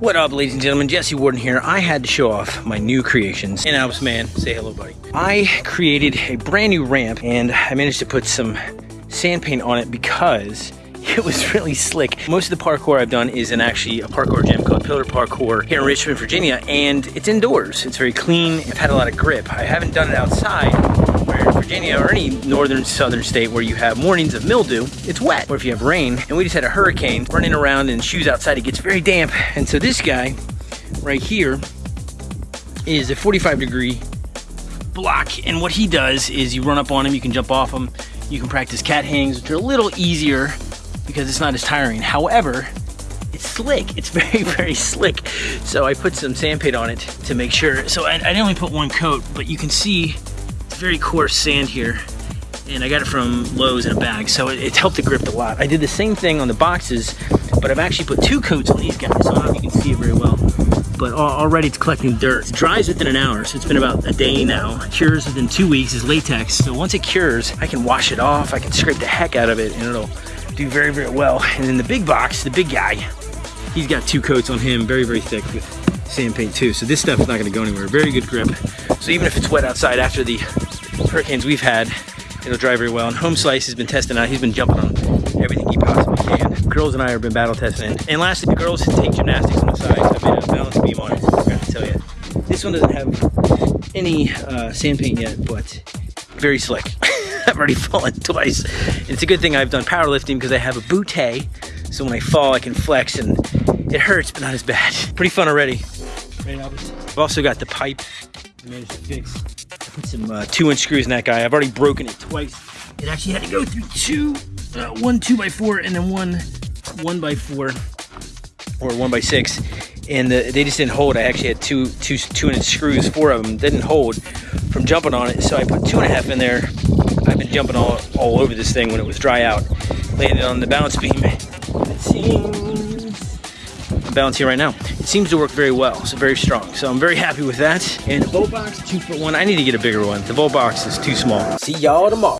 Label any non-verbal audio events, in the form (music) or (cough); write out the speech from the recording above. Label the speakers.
Speaker 1: What up, ladies and gentlemen? Jesse Warden here. I had to show off my new creations. And Alps Man, say hello, buddy. I created a brand new ramp and I managed to put some sand paint on it because (laughs) it was really slick. Most of the parkour I've done is in actually a parkour gym called Pillar Parkour here in Richmond, Virginia, and it's indoors. It's very clean. I've had a lot of grip. I haven't done it outside in Virginia or any northern southern state where you have mornings of mildew, it's wet. Or if you have rain, and we just had a hurricane running around in shoes outside, it gets very damp. And so this guy right here is a 45 degree block. And what he does is you run up on him, you can jump off him, you can practice cat hangs, which are a little easier because it's not as tiring. However, it's slick. It's (laughs) very, very slick. So I put some sand paint on it to make sure. So I, I only put one coat, but you can see very coarse sand here and I got it from Lowe's in a bag, so it, it, helped the grip a lot. I did the same thing on the boxes, but I've actually put two coats on these guys, so I don't know if you can see it very well. But already it's collecting dirt. It dries within an hour, so it's been about a day now. It cures within two weeks, is latex. So once it cures, I can wash it off, I can scrape the heck out of it, and it'll do very, very well. And then the big box, the big guy, he's got two coats on him, very, very thick with sand paint too. So this stuff is not gonna go anywhere. Very good grip. So even if it's wet outside after the hurricanes we've had, it'll dry very well. And Home Slice has been testing out. He's been jumping on everything he possibly can. Girls and I have been battle testing it. And lastly, the girls take gymnastics on the side. So I made a balance beam on it. I forgot to tell you. This one doesn't have any uh, sand paint yet, but very slick. (laughs) I've already fallen twice. And it's a good thing I've done powerlifting because I have a bootay. So when I fall, I can flex and it hurts, but not as bad. (laughs) Pretty fun already. Right, I've also got the pipe I managed to fix. Put some uh, two inch screws in that guy. I've already broken it twice. It actually had to go through two, uh, one two by four and then one one by four or one by six. And the, they just didn't hold. I actually had two, two, two inch screws, four of them didn't hold from jumping on it. So I put two and a half in there. I've been jumping all, all over this thing when it was dry out. Landed on the balance beam. It seems, I'm balancing right now seems to work very well, so very strong. So I'm very happy with that. And the vault box, two foot one. I need to get a bigger one. The vault box is too small. See y'all tomorrow.